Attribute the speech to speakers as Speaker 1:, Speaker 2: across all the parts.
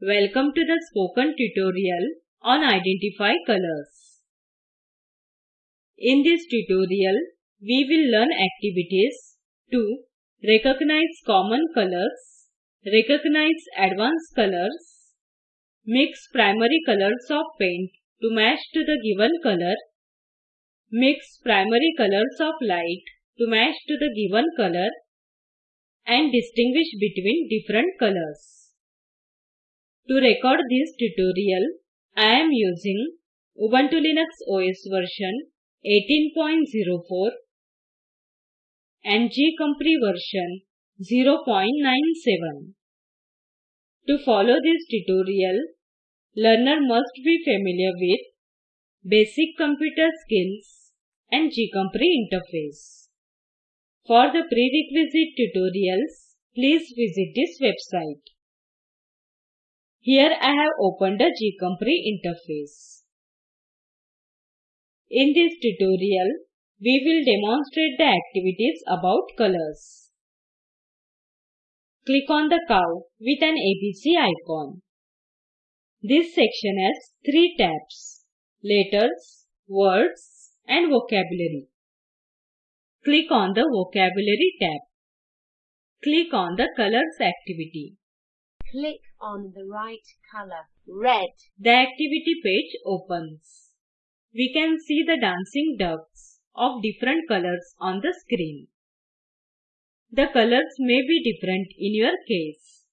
Speaker 1: Welcome to the spoken tutorial on Identify Colors. In this tutorial, we will learn activities to recognize common colors, recognize advanced colors, mix primary colors of paint to match to the given color, mix primary colors of light to match to the given color, and distinguish between different colors. To record this tutorial, I am using Ubuntu Linux OS version 18.04 and GCompris version 0.97. To follow this tutorial, learner must be familiar with basic computer skills and GCompris interface. For the prerequisite tutorials, please visit this website. Here I have opened the GCompris interface. In this tutorial, we will demonstrate the activities about colors. Click on the cow with an ABC icon. This section has three tabs, letters, words and vocabulary. Click on the vocabulary tab. Click on the colors activity.
Speaker 2: Click on the right color, red.
Speaker 1: The activity page opens. We can see the dancing ducks of different colors on the screen. The colors may be different in your case.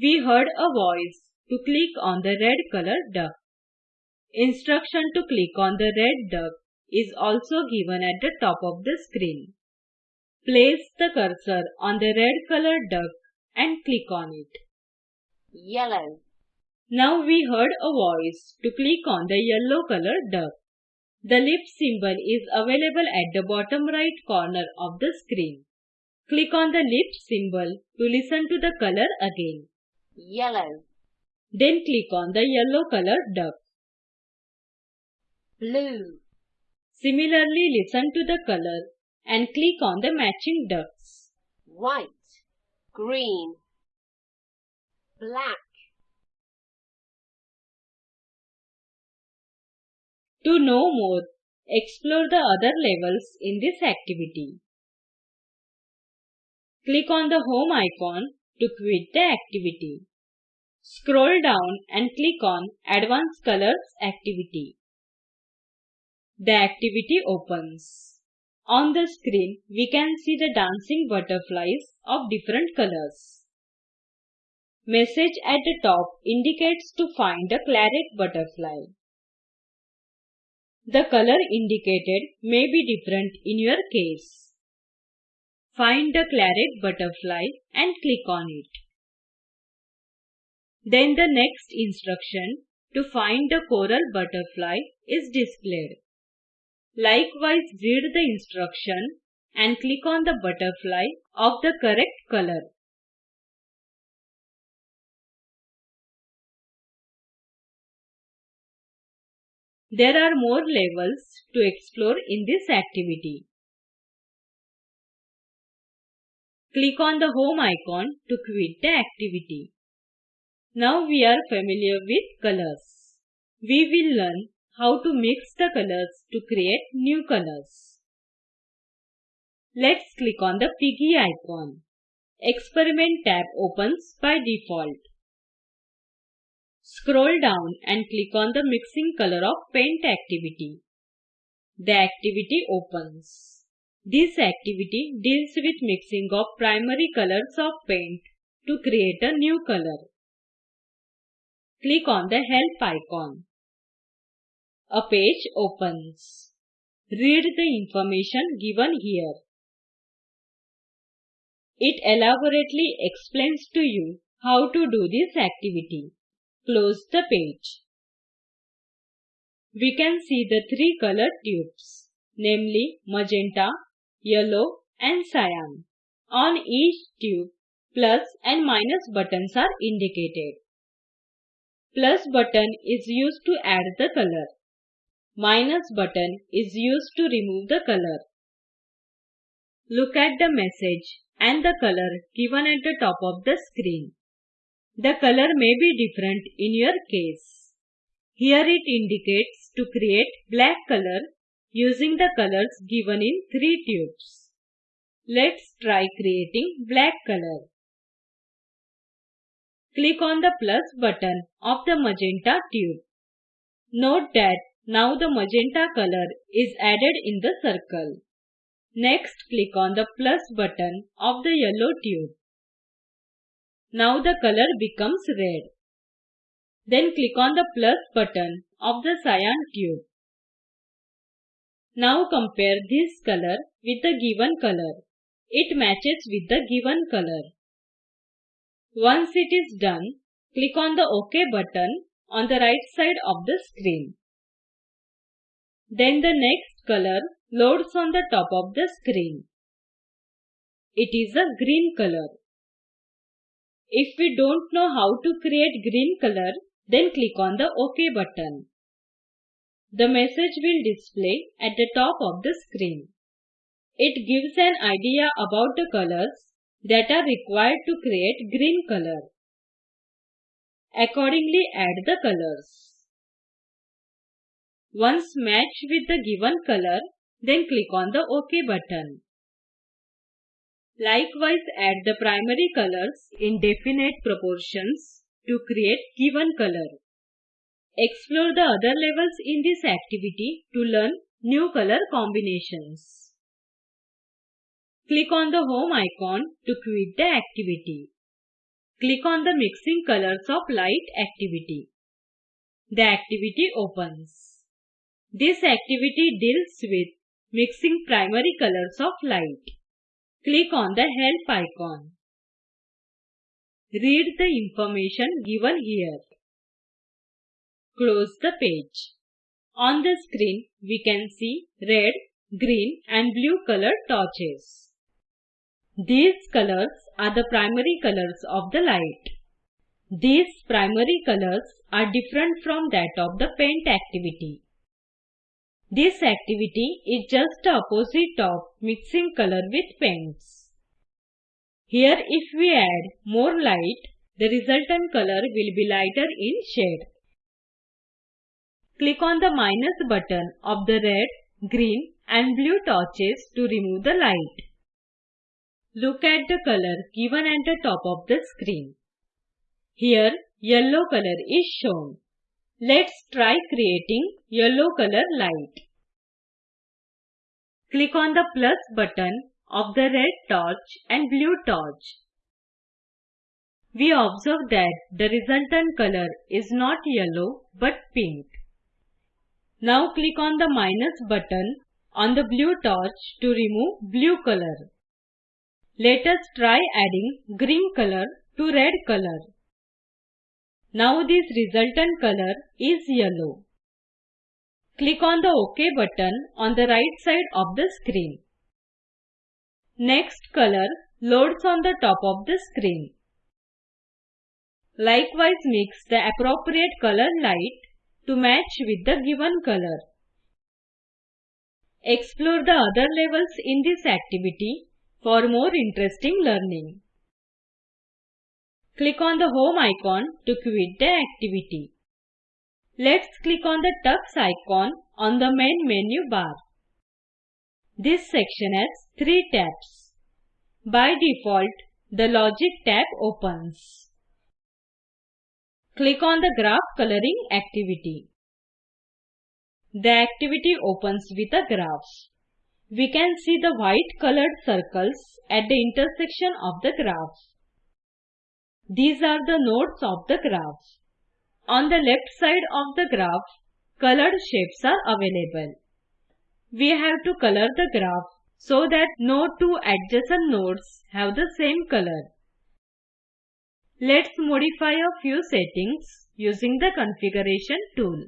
Speaker 1: We heard a voice to click on the red color duck. Instruction to click on the red duck is also given at the top of the screen. Place the cursor on the red colored duck and click on it.
Speaker 2: Yellow.
Speaker 1: Now we heard a voice to click on the yellow color duck. The lip symbol is available at the bottom right corner of the screen. Click on the lip symbol to listen to the color again.
Speaker 2: Yellow.
Speaker 1: Then click on the yellow color duck.
Speaker 2: Blue.
Speaker 1: Similarly, listen to the color and click on the matching ducks.
Speaker 2: White. Green. Black.
Speaker 1: To know more, explore the other levels in this activity. Click on the home icon to quit the activity. Scroll down and click on Advanced Colors activity. The activity opens. On the screen, we can see the dancing butterflies of different colors. Message at the top indicates to find the claret butterfly. The color indicated may be different in your case. Find the claret butterfly and click on it. Then the next instruction to find the coral butterfly is displayed. Likewise read the instruction and click on the butterfly of the correct color. There are more levels to explore in this activity. Click on the home icon to quit the activity. Now we are familiar with colors. We will learn how to mix the colors to create new colors. Let's click on the piggy icon. Experiment tab opens by default. Scroll down and click on the mixing color of paint activity. The activity opens. This activity deals with mixing of primary colors of paint to create a new color. Click on the help icon. A page opens. Read the information given here. It elaborately explains to you how to do this activity. Close the page. We can see the three colored tubes, namely magenta, yellow and cyan. On each tube, plus and minus buttons are indicated. Plus button is used to add the color. Minus button is used to remove the color. Look at the message and the color given at the top of the screen. The color may be different in your case. Here it indicates to create black color using the colors given in three tubes. Let's try creating black color. Click on the plus button of the magenta tube. Note that now the magenta color is added in the circle. Next click on the plus button of the yellow tube. Now the color becomes red. Then click on the plus button of the cyan cube. Now compare this color with the given color. It matches with the given color. Once it is done, click on the OK button on the right side of the screen. Then the next color loads on the top of the screen. It is a green color. If we don't know how to create green color, then click on the OK button. The message will display at the top of the screen. It gives an idea about the colors that are required to create green color. Accordingly add the colors. Once matched with the given color, then click on the OK button. Likewise add the primary colors in definite proportions to create given color. Explore the other levels in this activity to learn new color combinations. Click on the home icon to quit the activity. Click on the mixing colors of light activity. The activity opens. This activity deals with mixing primary colors of light. Click on the help icon. Read the information given here. Close the page. On the screen, we can see red, green and blue colored torches. These colors are the primary colors of the light. These primary colors are different from that of the paint activity. This activity is just the opposite of mixing color with paints. Here if we add more light, the resultant color will be lighter in shade. Click on the minus button of the red, green and blue torches to remove the light. Look at the color given at the top of the screen. Here yellow color is shown. Let's try creating yellow color light. Click on the plus button of the red torch and blue torch. We observe that the resultant color is not yellow but pink. Now click on the minus button on the blue torch to remove blue color. Let us try adding green color to red color. Now this resultant color is yellow. Click on the OK button on the right side of the screen. Next color loads on the top of the screen. Likewise mix the appropriate color light to match with the given color. Explore the other levels in this activity for more interesting learning. Click on the home icon to quit the activity. Let's click on the tux icon on the main menu bar. This section has three tabs. By default, the Logic tab opens. Click on the Graph Coloring activity. The activity opens with a graph. We can see the white colored circles at the intersection of the graph. These are the nodes of the graph. On the left side of the graph, colored shapes are available. We have to color the graph so that no two adjacent nodes have the same color. Let's modify a few settings using the configuration tool.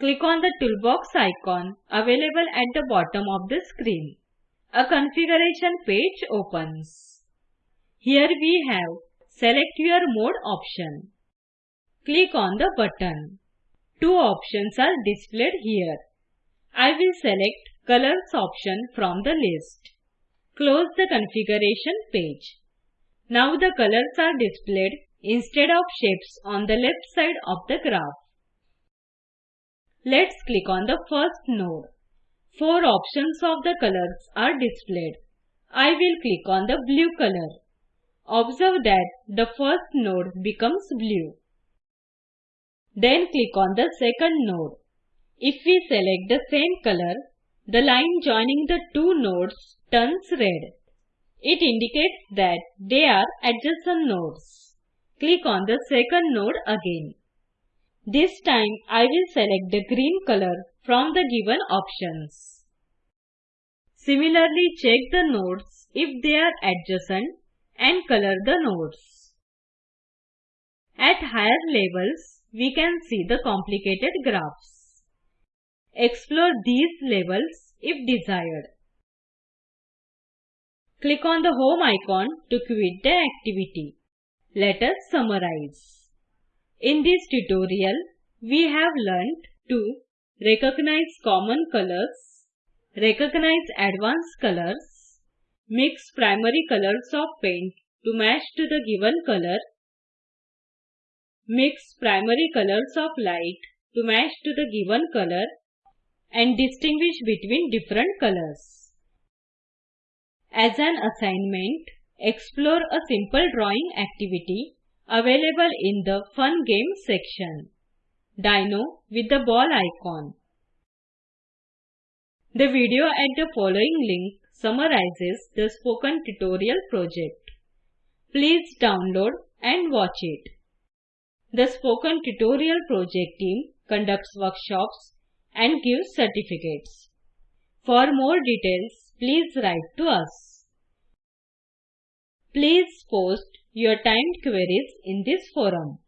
Speaker 1: Click on the toolbox icon available at the bottom of the screen. A configuration page opens. Here we have Select your mode option. Click on the button. Two options are displayed here. I will select Colors option from the list. Close the configuration page. Now the colors are displayed instead of shapes on the left side of the graph. Let's click on the first node. Four options of the colors are displayed. I will click on the blue color. Observe that the first node becomes blue. Then click on the second node. If we select the same color, the line joining the two nodes turns red. It indicates that they are adjacent nodes. Click on the second node again. This time I will select the green color from the given options. Similarly check the nodes if they are adjacent and color the nodes. At higher levels, we can see the complicated graphs. Explore these levels if desired. Click on the home icon to quit the activity. Let us summarize. In this tutorial, we have learnt to recognize common colors, recognize advanced colors, mix primary colors of paint to match to the given color, mix primary colors of light to match to the given color, and distinguish between different colors. As an assignment, explore a simple drawing activity available in the Fun Games section. Dino with the ball icon. The video at the following link summarizes the spoken tutorial project. Please download and watch it. The Spoken Tutorial Project team conducts workshops and gives certificates. For more details, please write to us. Please post your timed queries in this forum.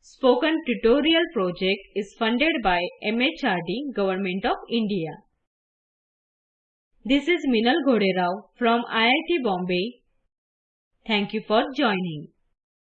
Speaker 1: Spoken Tutorial project is funded by MHRD Government of India. This is Minal Ghoderao from IIT Bombay. Thank you for joining.